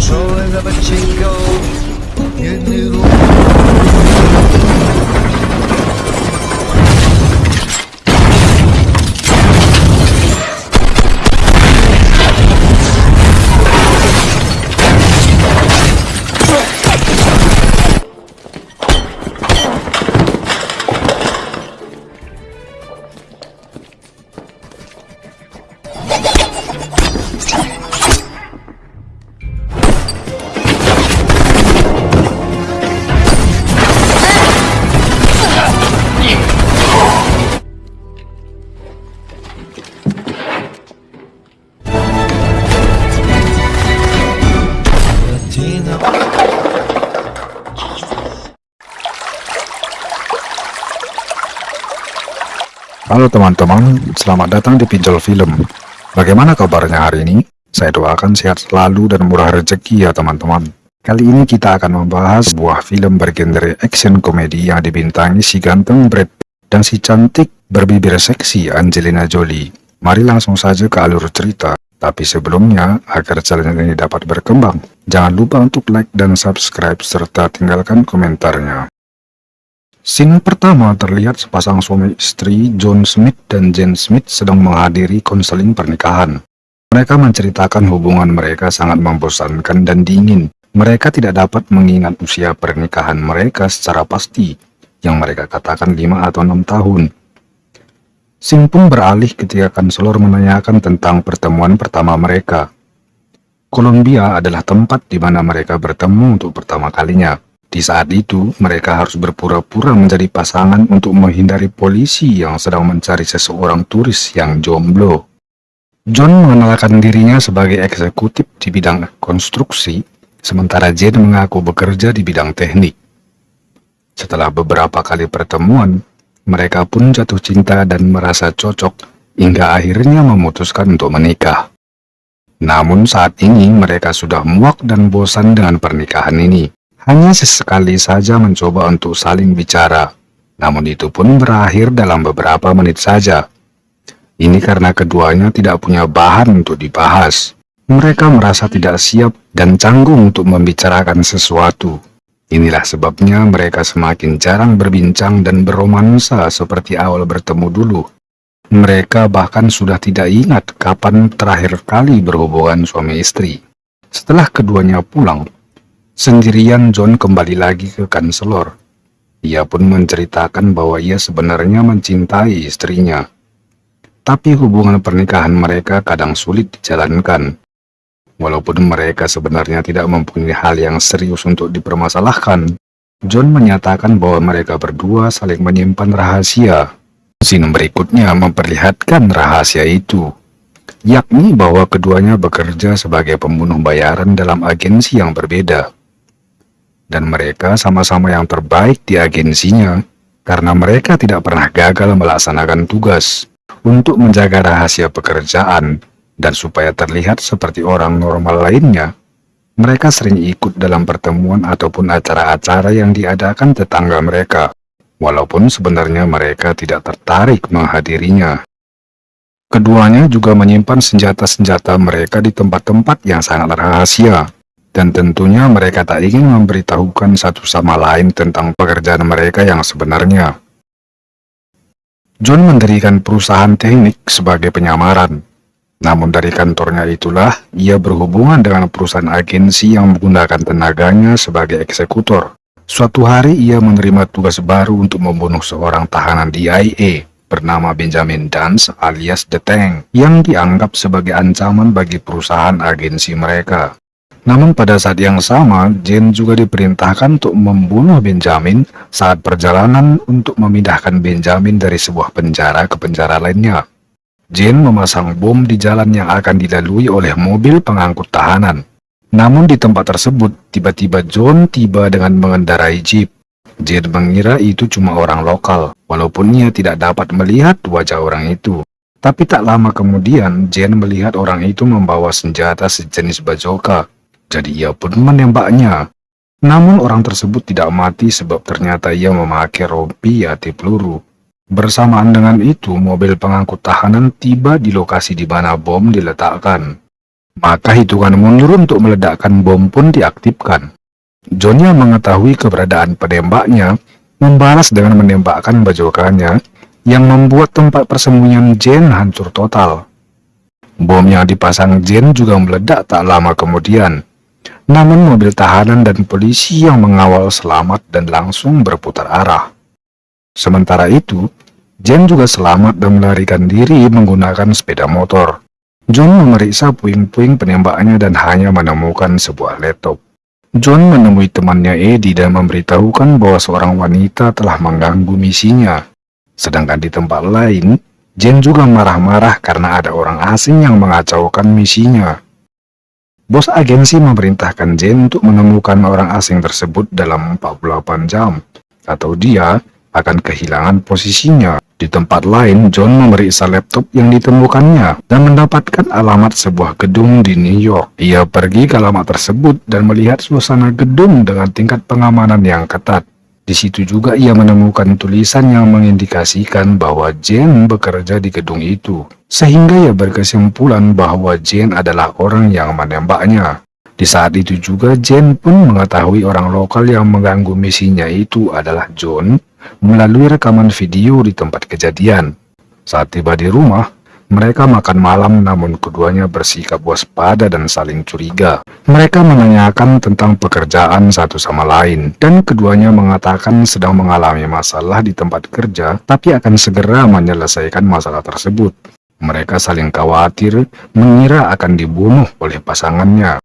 Trolling up a Chico. You noodle. Halo teman-teman, selamat datang di Pinjol Film. Bagaimana kabarnya hari ini? Saya doakan sehat selalu dan murah rezeki ya teman-teman. Kali ini kita akan membahas sebuah film bergenre action komedi yang dibintangi si ganteng Brad dan si cantik berbibir seksi Angelina Jolie. Mari langsung saja ke alur cerita. Tapi sebelumnya, agar channel ini dapat berkembang, jangan lupa untuk like dan subscribe serta tinggalkan komentarnya. Scene pertama terlihat sepasang suami istri John Smith dan Jane Smith sedang menghadiri konseling pernikahan. Mereka menceritakan hubungan mereka sangat membosankan dan dingin. Mereka tidak dapat mengingat usia pernikahan mereka secara pasti, yang mereka katakan 5 atau 6 tahun. Sing pun beralih ketika kanselor menanyakan tentang pertemuan pertama mereka. Columbia adalah tempat di mana mereka bertemu untuk pertama kalinya. Di saat itu, mereka harus berpura-pura menjadi pasangan untuk menghindari polisi yang sedang mencari seseorang turis yang jomblo. John mengenalkan dirinya sebagai eksekutif di bidang konstruksi, sementara Jane mengaku bekerja di bidang teknik. Setelah beberapa kali pertemuan, mereka pun jatuh cinta dan merasa cocok hingga akhirnya memutuskan untuk menikah. Namun saat ini mereka sudah muak dan bosan dengan pernikahan ini. Hanya sesekali saja mencoba untuk saling bicara, namun itu pun berakhir dalam beberapa menit saja. Ini karena keduanya tidak punya bahan untuk dibahas. Mereka merasa tidak siap dan canggung untuk membicarakan sesuatu. Inilah sebabnya mereka semakin jarang berbincang dan beromansa seperti awal bertemu dulu. Mereka bahkan sudah tidak ingat kapan terakhir kali berhubungan suami istri. Setelah keduanya pulang, sendirian John kembali lagi ke kanselor. Ia pun menceritakan bahwa ia sebenarnya mencintai istrinya. Tapi hubungan pernikahan mereka kadang sulit dijalankan. Walaupun mereka sebenarnya tidak mempunyai hal yang serius untuk dipermasalahkan, John menyatakan bahwa mereka berdua saling menyimpan rahasia. Scene berikutnya memperlihatkan rahasia itu, yakni bahwa keduanya bekerja sebagai pembunuh bayaran dalam agensi yang berbeda. Dan mereka sama-sama yang terbaik di agensinya, karena mereka tidak pernah gagal melaksanakan tugas untuk menjaga rahasia pekerjaan dan supaya terlihat seperti orang normal lainnya, mereka sering ikut dalam pertemuan ataupun acara-acara yang diadakan tetangga mereka, walaupun sebenarnya mereka tidak tertarik menghadirinya. Keduanya juga menyimpan senjata-senjata mereka di tempat-tempat yang sangat rahasia, dan tentunya mereka tak ingin memberitahukan satu sama lain tentang pekerjaan mereka yang sebenarnya. John mendirikan perusahaan teknik sebagai penyamaran, namun dari kantornya itulah, ia berhubungan dengan perusahaan agensi yang menggunakan tenaganya sebagai eksekutor. Suatu hari ia menerima tugas baru untuk membunuh seorang tahanan DIA bernama Benjamin Dance alias The Tank yang dianggap sebagai ancaman bagi perusahaan agensi mereka. Namun pada saat yang sama, Jane juga diperintahkan untuk membunuh Benjamin saat perjalanan untuk memindahkan Benjamin dari sebuah penjara ke penjara lainnya. Jane memasang bom di jalan yang akan dilalui oleh mobil pengangkut tahanan. Namun di tempat tersebut, tiba-tiba John tiba dengan mengendarai jeep. Jane mengira itu cuma orang lokal, walaupun ia tidak dapat melihat wajah orang itu. Tapi tak lama kemudian, Jane melihat orang itu membawa senjata sejenis bajoka. Jadi ia pun menembaknya. Namun orang tersebut tidak mati sebab ternyata ia memakai rompi anti peluru. Bersamaan dengan itu, mobil pengangkut tahanan tiba di lokasi di mana bom diletakkan. Maka hitungan mundur untuk meledakkan bom pun diaktifkan. John yang mengetahui keberadaan penembaknya membalas dengan menembakkan bajokannya yang membuat tempat persembunyian Jane hancur total. Bom yang dipasang Jane juga meledak tak lama kemudian. Namun mobil tahanan dan polisi yang mengawal selamat dan langsung berputar arah. Sementara itu, Jane juga selamat dan melarikan diri menggunakan sepeda motor. John memeriksa puing-puing penembaknya dan hanya menemukan sebuah laptop. John menemui temannya Eddie dan memberitahukan bahwa seorang wanita telah mengganggu misinya. Sedangkan di tempat lain, Jane juga marah-marah karena ada orang asing yang mengacaukan misinya. Bos agensi memerintahkan Jane untuk menemukan orang asing tersebut dalam 48 jam, atau dia akan kehilangan posisinya. Di tempat lain, John memeriksa laptop yang ditemukannya dan mendapatkan alamat sebuah gedung di New York. Ia pergi ke alamat tersebut dan melihat suasana gedung dengan tingkat pengamanan yang ketat. Di situ juga ia menemukan tulisan yang mengindikasikan bahwa Jane bekerja di gedung itu. Sehingga ia berkesimpulan bahwa Jane adalah orang yang menembaknya. Di saat itu juga Jane pun mengetahui orang lokal yang mengganggu misinya itu adalah John melalui rekaman video di tempat kejadian. Saat tiba di rumah, mereka makan malam namun keduanya bersikap waspada dan saling curiga. Mereka menanyakan tentang pekerjaan satu sama lain, dan keduanya mengatakan sedang mengalami masalah di tempat kerja, tapi akan segera menyelesaikan masalah tersebut. Mereka saling khawatir, mengira akan dibunuh oleh pasangannya.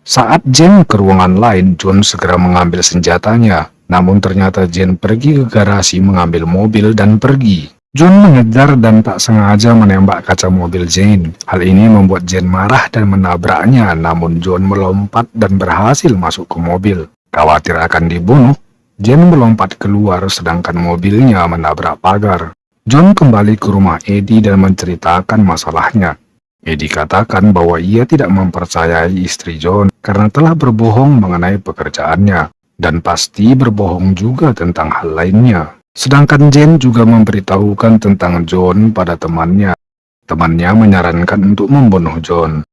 Saat Jen ke ruangan lain, John segera mengambil senjatanya, namun ternyata Jane pergi ke garasi mengambil mobil dan pergi. John mengejar dan tak sengaja menembak kaca mobil Jane. Hal ini membuat Jane marah dan menabraknya, namun John melompat dan berhasil masuk ke mobil. Khawatir akan dibunuh, Jane melompat keluar sedangkan mobilnya menabrak pagar. John kembali ke rumah Eddie dan menceritakan masalahnya. Eddie katakan bahwa ia tidak mempercayai istri John karena telah berbohong mengenai pekerjaannya dan pasti berbohong juga tentang hal lainnya. Sedangkan Jane juga memberitahukan tentang John pada temannya. Temannya menyarankan untuk membunuh John.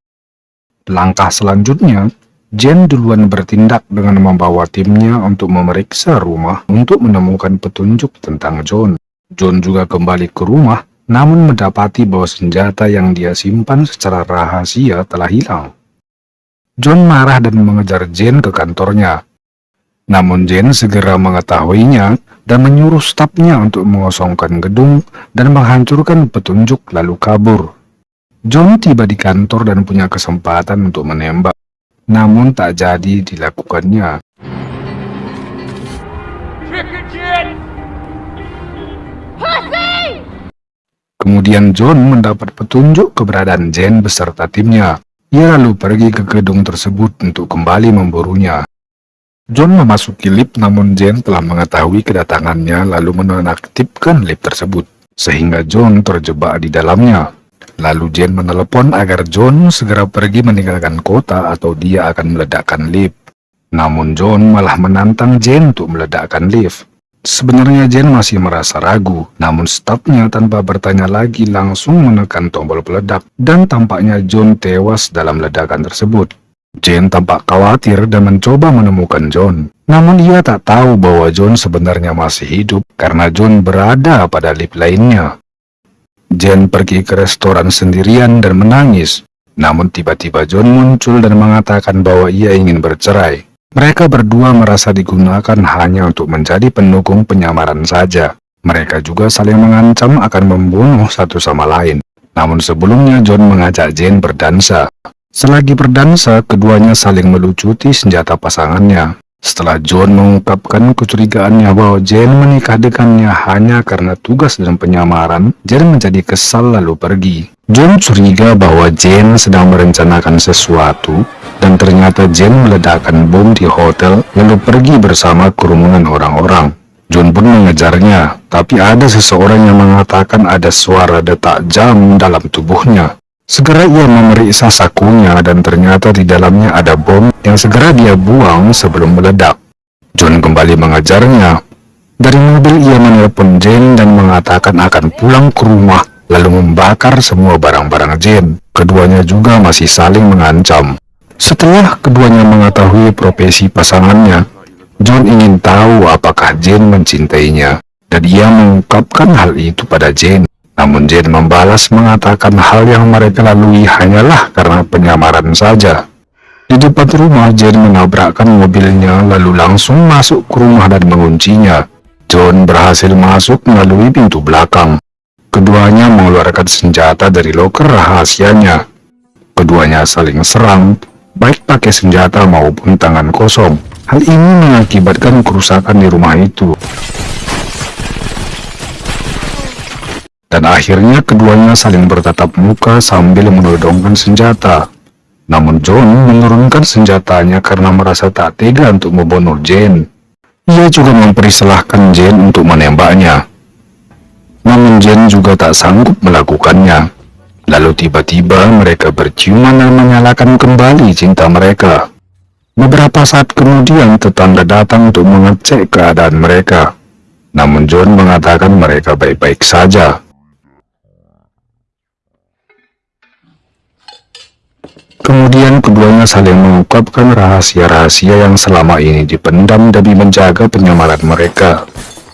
Langkah selanjutnya, Jane duluan bertindak dengan membawa timnya untuk memeriksa rumah untuk menemukan petunjuk tentang John. John juga kembali ke rumah, namun mendapati bahwa senjata yang dia simpan secara rahasia telah hilang. John marah dan mengejar Jane ke kantornya, namun Jane segera mengetahuinya dan menyuruh stafnya untuk mengosongkan gedung dan menghancurkan petunjuk lalu kabur. John tiba di kantor dan punya kesempatan untuk menembak, namun tak jadi dilakukannya. Kemudian John mendapat petunjuk keberadaan Jane beserta timnya. Ia lalu pergi ke gedung tersebut untuk kembali memburunya. John memasuki lift namun Jane telah mengetahui kedatangannya lalu menonaktifkan lift tersebut, sehingga John terjebak di dalamnya. Lalu Jane menelepon agar John segera pergi meninggalkan kota atau dia akan meledakkan lift. Namun John malah menantang Jane untuk meledakkan lift. Sebenarnya Jane masih merasa ragu, namun stafnya tanpa bertanya lagi langsung menekan tombol peledak, dan tampaknya John tewas dalam ledakan tersebut. Jane tampak khawatir dan mencoba menemukan John. Namun ia tak tahu bahwa John sebenarnya masih hidup karena John berada pada lift lainnya. Jane pergi ke restoran sendirian dan menangis. Namun tiba-tiba John muncul dan mengatakan bahwa ia ingin bercerai. Mereka berdua merasa digunakan hanya untuk menjadi pendukung penyamaran saja. Mereka juga saling mengancam akan membunuh satu sama lain. Namun sebelumnya John mengajak Jane berdansa. Selagi berdansa, keduanya saling melucuti senjata pasangannya. Setelah John mengungkapkan kecurigaannya bahwa Jane menikah dengannya hanya karena tugas dan penyamaran, Jane menjadi kesal lalu pergi. John curiga bahwa Jane sedang merencanakan sesuatu, dan ternyata Jane meledakkan bom di hotel lalu pergi bersama kerumunan orang-orang. John pun mengejarnya, tapi ada seseorang yang mengatakan ada suara detak jam dalam tubuhnya. Segera ia memeriksa sakunya dan ternyata di dalamnya ada bom yang segera dia buang sebelum meledak. John kembali mengajarnya. Dari mobil ia menelpon Jane dan mengatakan akan pulang ke rumah lalu membakar semua barang-barang Jane. keduanya juga masih saling mengancam. Setelah keduanya mengetahui profesi pasangannya, John ingin tahu apakah Jane mencintainya, dan ia mengungkapkan hal itu pada Jane. Namun Jane membalas mengatakan hal yang mereka lalui hanyalah karena penyamaran saja. Di depan rumah, Jane menabrakkan mobilnya lalu langsung masuk ke rumah dan menguncinya. John berhasil masuk melalui pintu belakang. Keduanya mengeluarkan senjata dari loker rahasianya. Keduanya saling serang, baik pakai senjata maupun tangan kosong. Hal ini mengakibatkan kerusakan di rumah itu. Dan akhirnya keduanya saling bertatap muka sambil menodongkan senjata. Namun John menurunkan senjatanya karena merasa tak tega untuk membunuh Jane. Ia juga mempersilahkan Jane untuk menembaknya. Namun Jane juga tak sanggup melakukannya. Lalu tiba-tiba mereka berciuman dan menyalakan kembali cinta mereka. Beberapa saat kemudian tetangga datang untuk mengecek keadaan mereka. Namun John mengatakan mereka baik-baik saja. Kemudian keduanya saling mengungkapkan rahasia-rahasia yang selama ini dipendam demi menjaga penyamaran mereka.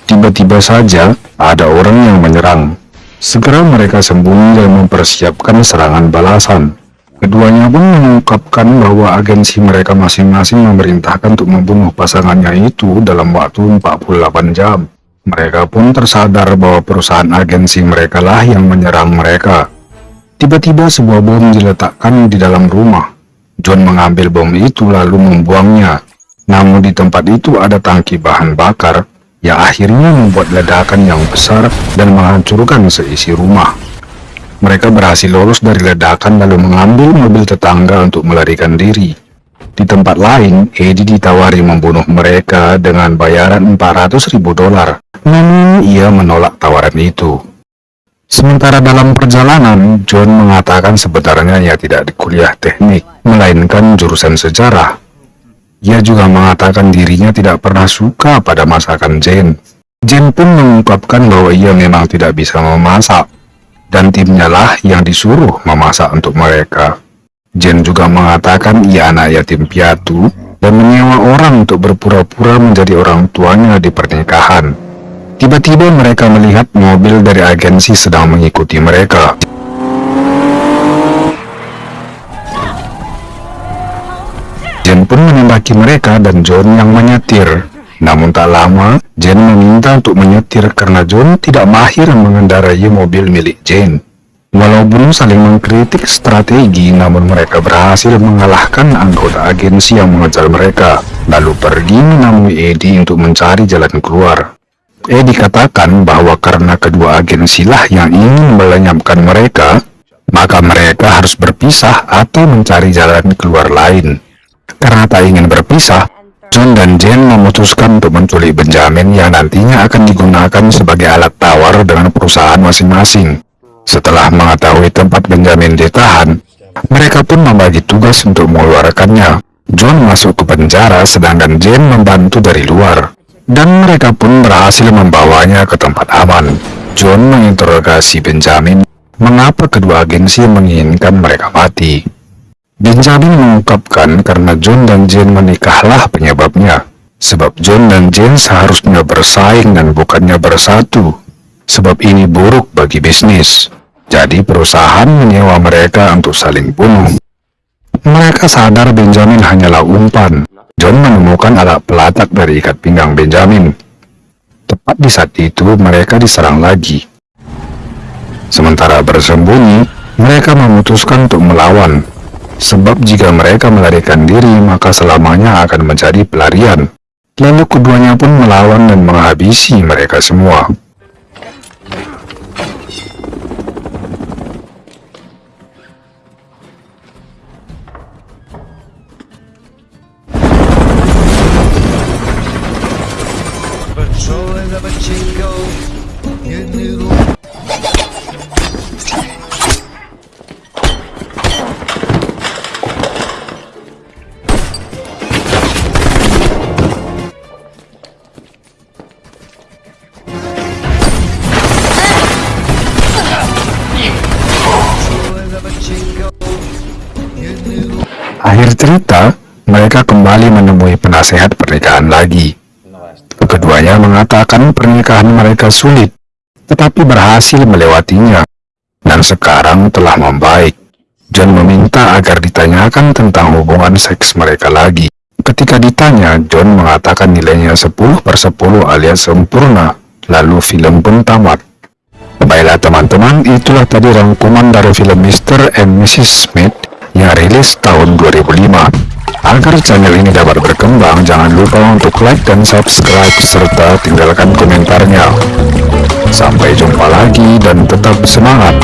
Tiba-tiba saja ada orang yang menyerang. Segera mereka sembunyi dan mempersiapkan serangan balasan. Keduanya pun mengungkapkan bahwa agensi mereka masing-masing memerintahkan untuk membunuh pasangannya itu dalam waktu 48 jam. Mereka pun tersadar bahwa perusahaan agensi mereka lah yang menyerang mereka. Tiba-tiba sebuah bom diletakkan di dalam rumah. John mengambil bom itu lalu membuangnya. Namun di tempat itu ada tangki bahan bakar yang akhirnya membuat ledakan yang besar dan menghancurkan seisi rumah. Mereka berhasil lolos dari ledakan lalu mengambil mobil tetangga untuk melarikan diri. Di tempat lain, Eddie ditawari membunuh mereka dengan bayaran 400 ribu dolar. Namun, ia menolak tawaran itu. Sementara dalam perjalanan, John mengatakan sebenarnya ia tidak di kuliah teknik, melainkan jurusan sejarah. Ia juga mengatakan dirinya tidak pernah suka pada masakan Jane. Jane pun mengungkapkan bahwa ia memang tidak bisa memasak, dan timnya lah yang disuruh memasak untuk mereka. Jen juga mengatakan ia anak yatim piatu dan menyewa orang untuk berpura-pura menjadi orang tuanya di pernikahan. Tiba-tiba mereka melihat mobil dari agensi sedang mengikuti mereka. Jen pun menembaki mereka dan John yang menyetir. Namun tak lama, Jane meminta untuk menyetir karena John tidak mahir mengendarai mobil milik Jane. Walaupun saling mengkritik strategi, namun mereka berhasil mengalahkan anggota agensi yang mengejar mereka, lalu pergi menemui Eddie untuk mencari jalan keluar. Eddie katakan bahwa karena kedua agensilah yang ingin melenyapkan mereka, maka mereka harus berpisah atau mencari jalan keluar lain. Karena tak ingin berpisah, John dan Jane memutuskan untuk menculik Benjamin yang nantinya akan digunakan sebagai alat tawar dengan perusahaan masing-masing. Setelah mengetahui tempat Benjamin ditahan, mereka pun membagi tugas untuk mengeluarkannya. John masuk ke penjara sedangkan Jane membantu dari luar. Dan mereka pun berhasil membawanya ke tempat aman. John menginterogasi Benjamin mengapa kedua agensi menginginkan mereka mati. Benjamin mengungkapkan karena John dan Jane menikahlah penyebabnya. Sebab John dan Jane seharusnya bersaing dan bukannya bersatu. Sebab ini buruk bagi bisnis. Jadi perusahaan menyewa mereka untuk saling bunuh. Mereka sadar Benjamin hanyalah umpan. John menemukan alat pelatak dari ikat pinggang Benjamin. Tepat di saat itu mereka diserang lagi. Sementara bersembunyi, mereka memutuskan untuk melawan Sebab jika mereka melarikan diri, maka selamanya akan menjadi pelarian. Lalu keduanya pun melawan dan menghabisi mereka semua. Akhir cerita, mereka kembali menemui penasehat pernikahan lagi. Keduanya mengatakan pernikahan mereka sulit, tetapi berhasil melewatinya, dan sekarang telah membaik. John meminta agar ditanyakan tentang hubungan seks mereka lagi. Ketika ditanya, John mengatakan nilainya 10 per 10 alias sempurna, lalu film pun tamat. Baiklah teman-teman, itulah tadi rangkuman dari film Mr. and Mrs. Smith yang rilis tahun 2005. Agar channel ini dapat berkembang, jangan lupa untuk like dan subscribe serta tinggalkan komentarnya. Sampai jumpa lagi dan tetap semangat.